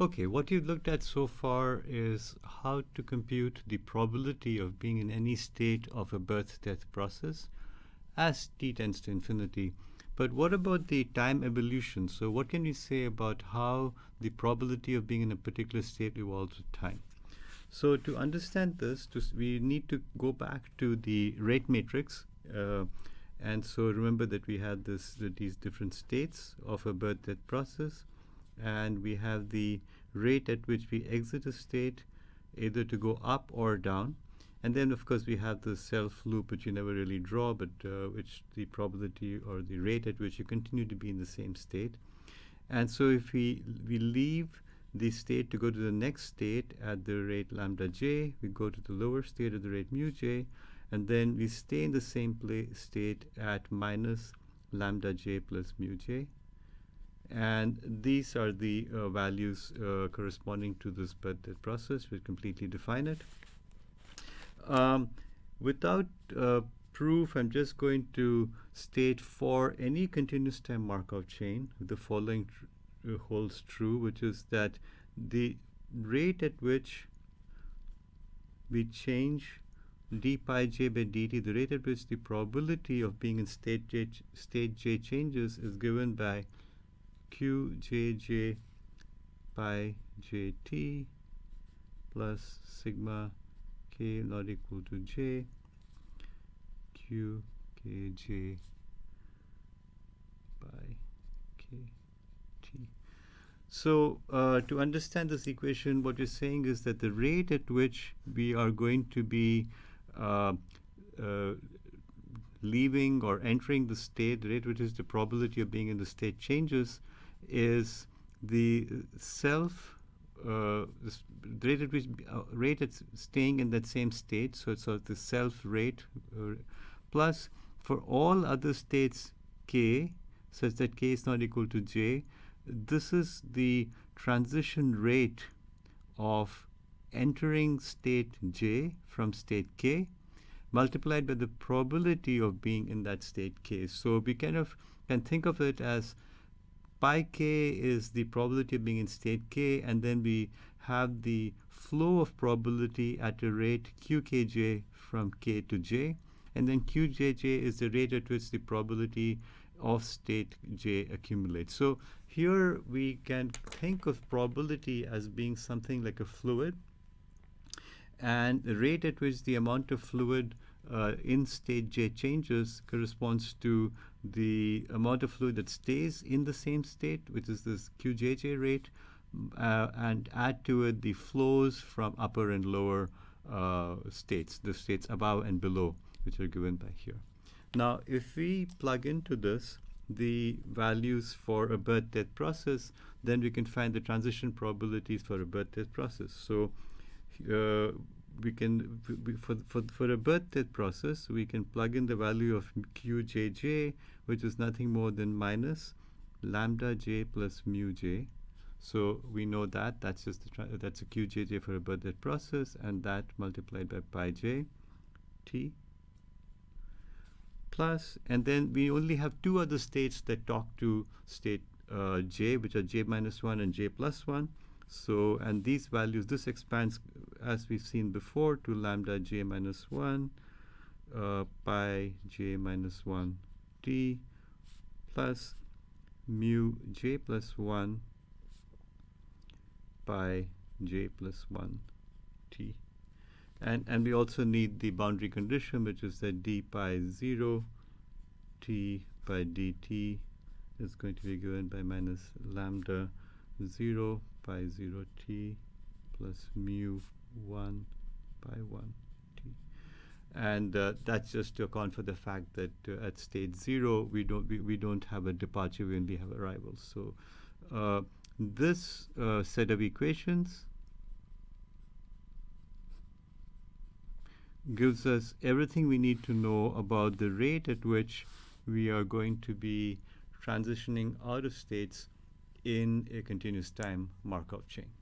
Okay, what you've looked at so far is how to compute the probability of being in any state of a birth-death process as t tends to infinity. But what about the time evolution? So what can we say about how the probability of being in a particular state evolves with time? So to understand this, to, we need to go back to the rate matrix. Uh, and so remember that we had this, these different states of a birth-death process and we have the rate at which we exit a state either to go up or down. And then, of course, we have the self loop, which you never really draw, but uh, which the probability or the rate at which you continue to be in the same state. And so if we, we leave the state to go to the next state at the rate lambda j, we go to the lower state at the rate mu j, and then we stay in the same state at minus lambda j plus mu j and these are the uh, values uh, corresponding to this birth-death process. We completely define it. Um, without uh, proof, I'm just going to state for any continuous time Markov chain, the following tr uh, holds true, which is that the rate at which we change d pi j by dt, the rate at which the probability of being in state j, state j changes is given by q j j pi jt plus sigma k not equal to j j q k j pi k t. So uh, to understand this equation, what you're saying is that the rate at which we are going to be uh, uh, leaving or entering the state, the rate which is the probability of being in the state changes, is the self uh, rate at which uh, rate at staying in that same state. So it's sort of the self rate uh, plus for all other states k such that k is not equal to j. This is the transition rate of entering state j from state k multiplied by the probability of being in that state k. So we kind of can think of it as pi k is the probability of being in state k, and then we have the flow of probability at a rate qkj from k to j, and then qjj is the rate at which the probability of state j accumulates. So here we can think of probability as being something like a fluid, and the rate at which the amount of fluid uh, in state j changes corresponds to the amount of fluid that stays in the same state, which is this qjj rate, uh, and add to it the flows from upper and lower uh, states, the states above and below, which are given by here. Now, if we plug into this the values for a birth-death process, then we can find the transition probabilities for a birth-death process. So uh, we can for for for a birth-death process we can plug in the value of qjj which is nothing more than minus lambda j plus mu j. So we know that that's just the that's a qjj for a birth-death process and that multiplied by pi j t plus and then we only have two other states that talk to state uh, j which are j minus 1 and j plus 1 so, and these values, this expands as we've seen before to lambda j minus 1 uh, pi j minus 1 t plus mu j plus 1 pi j plus 1 t. And, and we also need the boundary condition, which is that d pi 0 t by dt is going to be given by minus lambda 0 pi 0 t plus mu 1 pi 1 t. And uh, that's just to account for the fact that uh, at state 0, we don't, we, we don't have a departure, when we only have arrivals. So uh, this uh, set of equations gives us everything we need to know about the rate at which we are going to be transitioning out of states in a continuous time Markov chain.